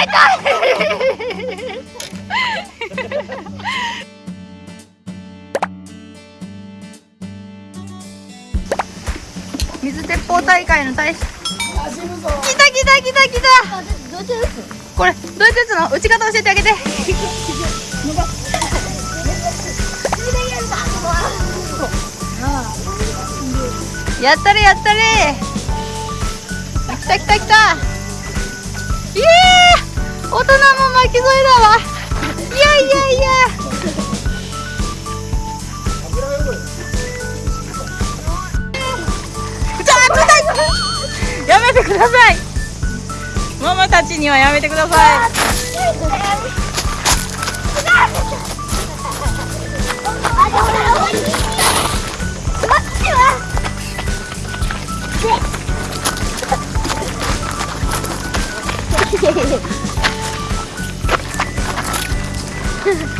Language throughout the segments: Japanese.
痛 い水鉄砲大会の大使。来た来た来た来た。これどうやって打つの打ち方教えてあげて。やったれやったれ。来た来た来た。大人も巻き添えだわ。いやいやいや。やめてください。ママたちにはやめてください。なん Ha ha ha.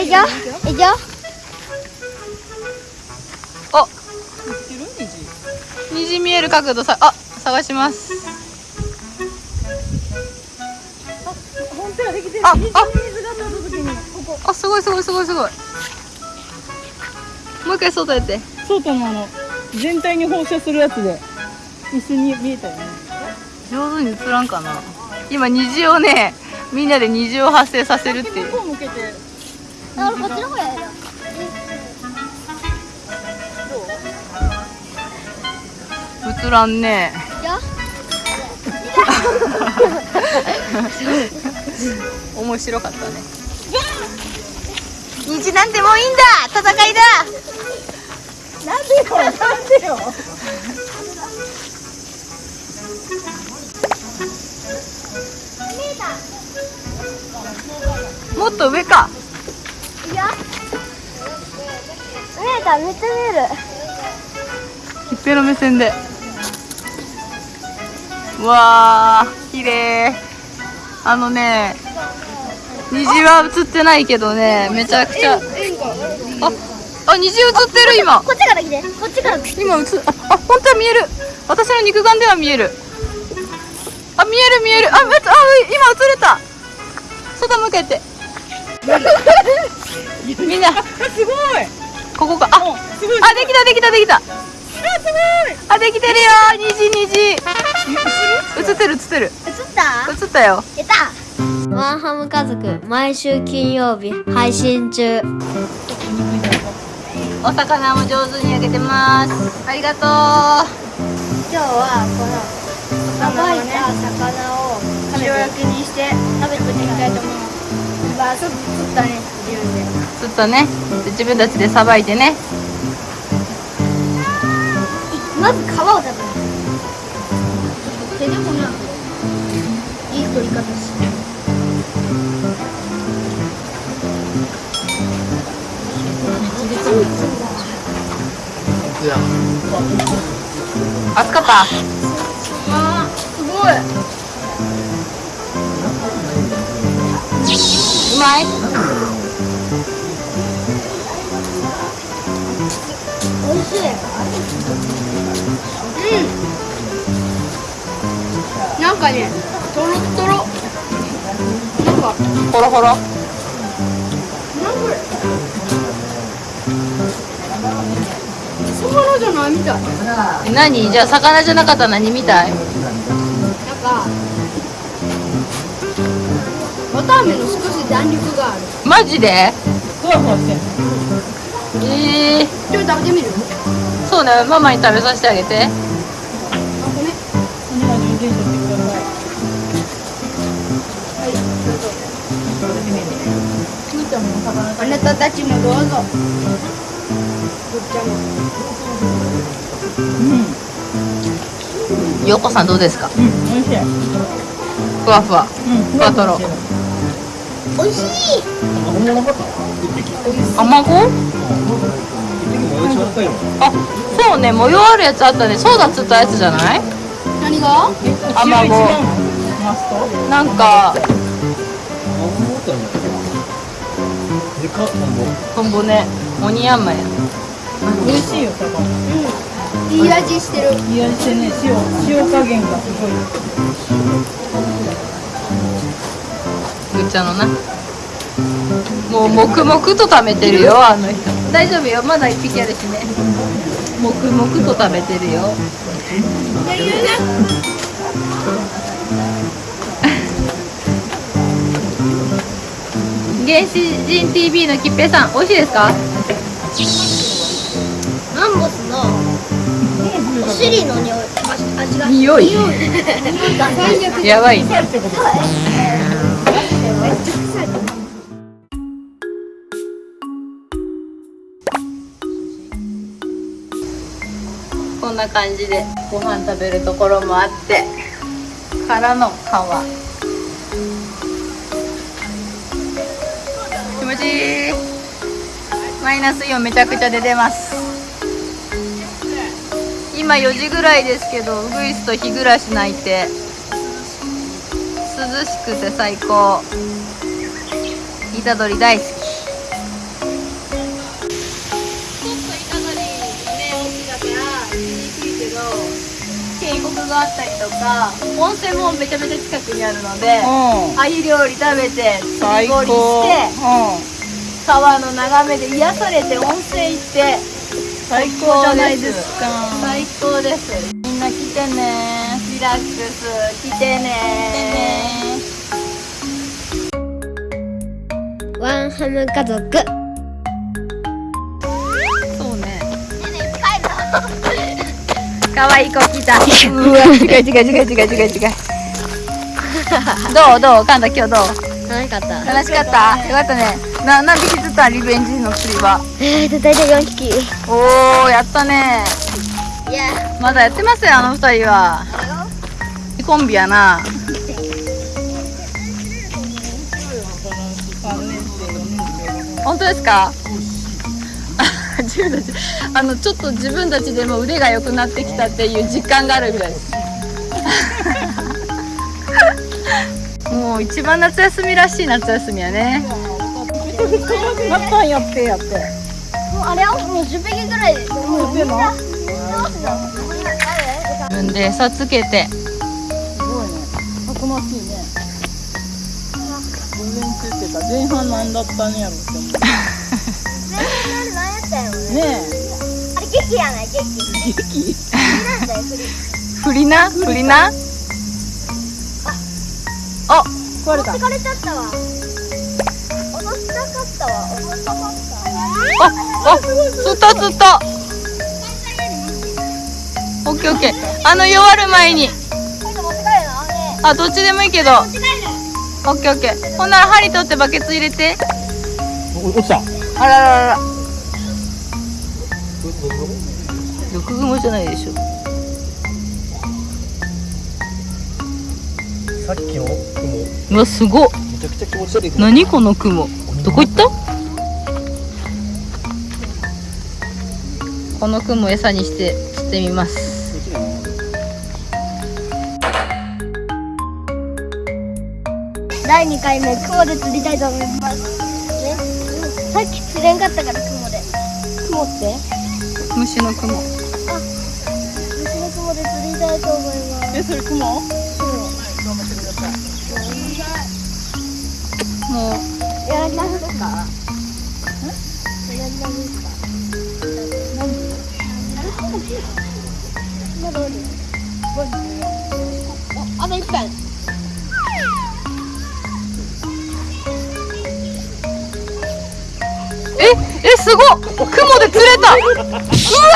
いくよ。いくよ。いくよ。お。知ってる虹虹見える角度さあ探します。本当やできてる。ああ。虹に水が当たった時にここ。あすごいすごいすごいすごい。もう一回外やって。そうたのあの全体に放射するやつで一緒に見えたよね。上手に映らんかな。今虹をねみんなで虹を発生させるっていう。向こう向けてあこっちの方やる映らんね。い面白かったね。虹なんてもういいんだ。戦いだ。なんでよなんでよ。もっと上か見えためっちゃ見える。ひっぺの目線で。うわー綺麗。あのね虹は映ってないけどねめちゃくちゃ。ああ虹映ってる今こっちから来てこっちから今映ああ本当は見える私の肉眼では見えるあ見える見えるああ今映れた外向けてみんなすごいここか。あおすごい。あできたできたできた。あすごい。あできてるよ。虹虹。映ってる映ってる。映った？映ったよ。やった。ワンハム家族毎週金曜日配信中。お魚も上手に焼けてます。ありがとう。今日はこのさばいた魚を塩焼きにして食べてみたいと思いますまあちょっと釣ったね自分でちょっとね自分たちでさばいてね。まず皮を食べる手でもないい取り方しかった？あーすごい。うまい？かねとろっとろなんか。ほろほろ魚じゃないみたいえ何？じゃあ魚じゃなかったら何みたい？なんか。綿あめの少し弾力がある。マジで？ふわふわしてん。のえー、ちょっと食べてみる？そうねママに食べさせてあげてお魚食あなたたちもどうぞ。ぐっちゃんも。べうん。ようこさんどうですか？うん美味しい。ふわふわ。うんふわふわしてるおいしい卵？あそうね。模様あるやつあったね。そうだっつったやつじゃない？何が？卵。なんかトンボね。オニヤンマや。美味しいよ魚うん。いい味してる。いい味してね。塩塩加減がすごい。ぐっちゃんのな。もう黙々と食べてるよあの人。大丈夫よ。まだ一匹あるしね。黙々と食べてるよ原始人 TV のきっぺいさん美味しいですか？マンボスのお尻の匂い味が匂い。やばい。こんな感じでご飯食べるところもあってからの川ムジーマイナスイオンめちゃくちゃ出てます。今4時ぐらいですけどウグイスと日暮らし鳴いて。涼しくて最高。虎杖大好き。渓谷があったりとか温泉もめちゃめちゃ近くにあるのでうん。鮎料理食べて釣最高。り堀して川の眺めで癒されて温泉行って最高じゃないですか。最高です。みんな来てね。リラックス。来てね。ワンハム家族。そうね可愛い子来た。うわ違う違う違う違う違う違う。どうどうカンタ今日どう？楽しかった。楽しかった？よかったね。な何匹釣ったリベンジの釣りは。えーと大体4匹。いおおやったね。や。まだやってますよあの二人は。コンビやな。本当ですか？自分たちあのちょっと自分たちでも腕が良くなってきたっていう実感があるぐら。いですもう一番夏休みらしい夏休みやね。なったんやってやってもうあれはもう10匹ぐらいでもうでも自分で餌つけて。すごいね。たくましいね。午前中っていうか前半なんだったんやろって思うねあれ劇やない劇。え劇振りな振りなあ壊れた。疲れちゃったわ。落としたかったわ。落としたかった。ああ釣った釣った。オッケーオッケー。あの弱る前に。あどっちでもいいけど。オッケーオッケー。ほんなら針取ってバケツ入れて。落ちた。あらららら毒雲じゃないでしょ。さっきの雲。うわすごっ。めちゃくちゃ気持ち悪い。何この雲。どこ行った？この雲餌にして釣ってみます。第2回目雲で釣りたいと思います。ね。さっき釣れんかったから雲で。雲って？虫の雲。虫の雲で釣りたいと思います。えそれ雲？雲頑張ってくださいもう。やらなかったあと一分ええすごっ。雲で釣れた。うわ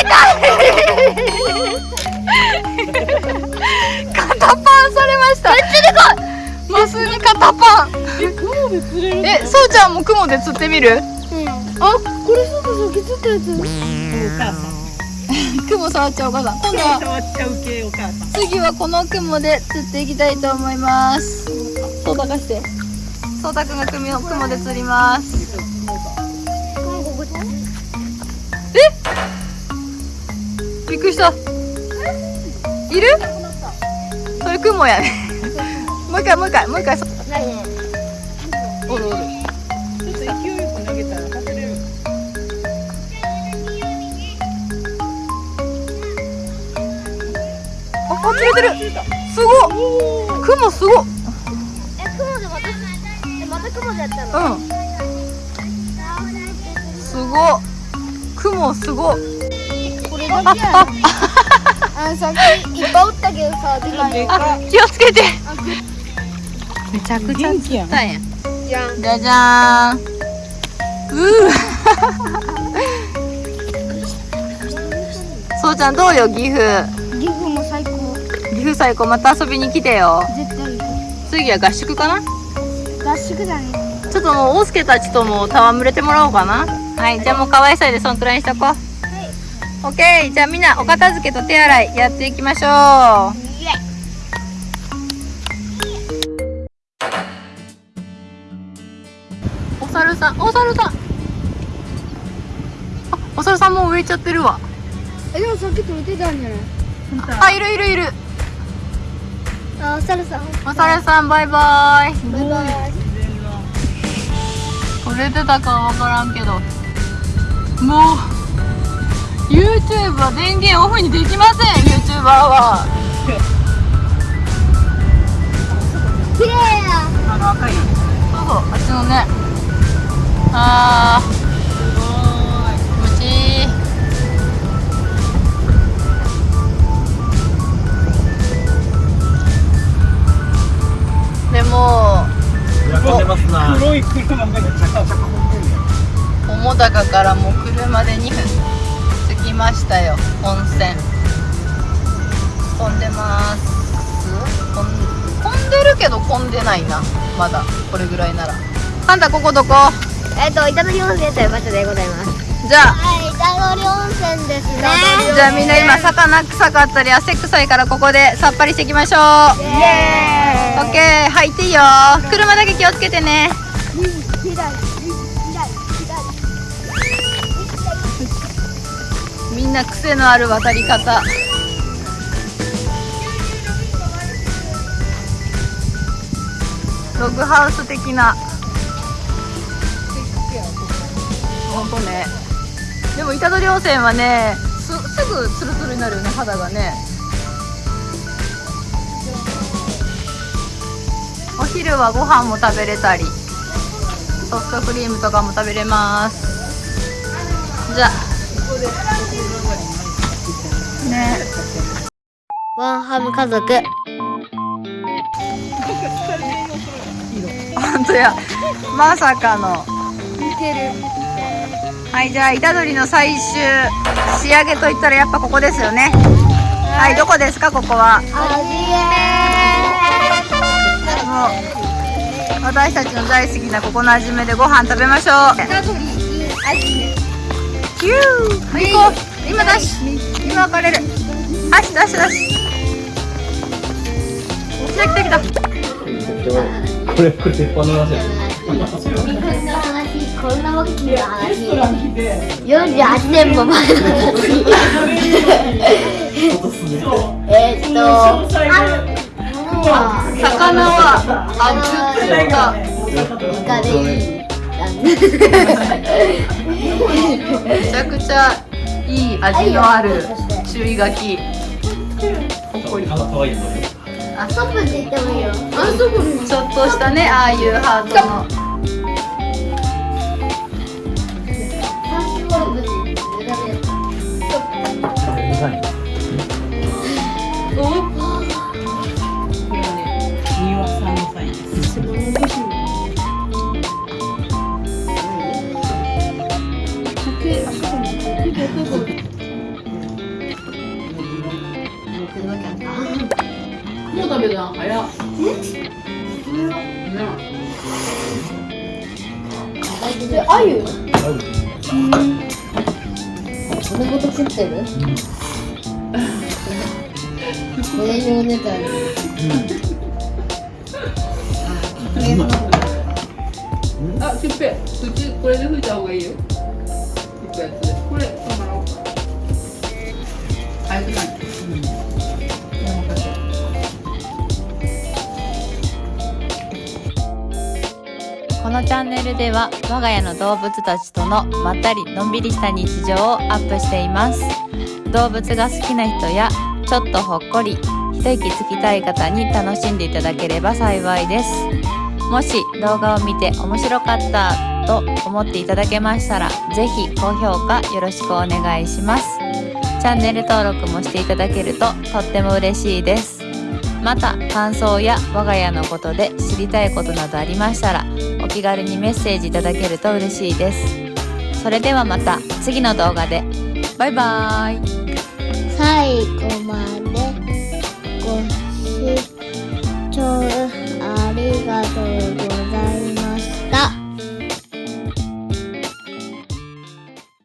痛い肩パンされました。めっちゃでかいマスに肩パンえ雲で釣れるえそうちゃんも雲で釣ってみる？あこれそうそう削ったやつ。お母さん。雲触っちゃうお母さん。今度は触っちゃう系お母さん。次はこの雲で釣っていきたいと思いますそうたかしてそうたくんが雲で釣りますびっくりした。いる？それ雲やね。もう一回もう一回もう一回。そおるおる。ちょっと勢いよく投げたら外れる。ああ釣れてる。すごっ。雲すごっ。え雲でまた雲でやったの？うん。すごっ雲すごっこれだけやあのさっきいっぱいおったけどさでかいのあ気をつけて。めちゃくちゃ元気やんたんや。じゃんじゃじゃーん。うー。そうちゃんどうよ岐阜？岐阜も最高。岐阜最高また遊びに来てよ。絶対行く次は合宿かな？合宿だね。ちょっともう大輔たちとも戯れてもらおうかなはいじゃあもう可愛さでそんくらいにしとこう。オッケーじゃあみんなお片付けと手洗いやっていきましょう。お猿さんお猿さん。あお猿さんもう植えちゃってるわ。えでもさっき取れてたんじゃない？あいるいるいる。あお猿さん。お猿さんバイバイ。バイバイ。取れてたかは分からんけどもう YouTube は電源オフにできません。YouTuber は綺麗やあの赤い。そうそうあっちのねあーでも。黒い。車が高からもう車で2分着きましたよ。温泉。混んでます。混ん混んでるけど混んでないな。まだ。これぐらいなら。あんたここどこ？えっと板取温泉という場所でございます。じゃあ。はい板取温泉ですね。じゃあみんな今魚臭かったり汗臭いからここでさっぱりしていきましょう。イエオッケー。入っていいよ。車だけ気をつけてね。ーイみんな癖のある渡り方。ログハウス的な。ほんとね。でも板取温泉はねすすぐツルツルになるよね肌がね。お昼はご飯も食べれたりソフトクリームとかも食べれます。じゃあ。ね。ワンハム家族。本当や。まさかの。似てる。はいじゃあ虎杖の最終仕上げといったらやっぱここですよね。はいどこですかここは？あもう私たちの大好きなここの味めでご飯食べましょう。キュー。行こう。今ダッシュ今分かれる。ダッシュダッシュダッシュ来た。来た来たこれ、これ鉄板の話。や。こんな大きな話。レストラン来て48年も前の話えーっと魚はあずっとイカでいいめちゃくちゃいい味のある注意書き。ほっこりあでてもいいよ。あちょっとしたねああいうハートの。おっもう食べたん早っであゆそれごと食ってる栄養ネタにあ、キュッペ口これで拭いた方がいいよ。キュッペやつ早くないこのチャンネルでは我が家の動物たちとのまったりのんびりした日常をアップしています。動物が好きな人やちょっとほっこり一息つきたい方に楽しんでいただければ幸いです。もし動画を見て面白かったと思っていただけましたら是非高評価よろしくお願いします。チャンネル登録もしていただけるととっても嬉しいです。また感想や我が家のことで知りたいことなどありましたらお気軽にメッセージいただけると嬉しいです。それではまた次の動画で。バイバーイ。最後までご視聴ありがとうございま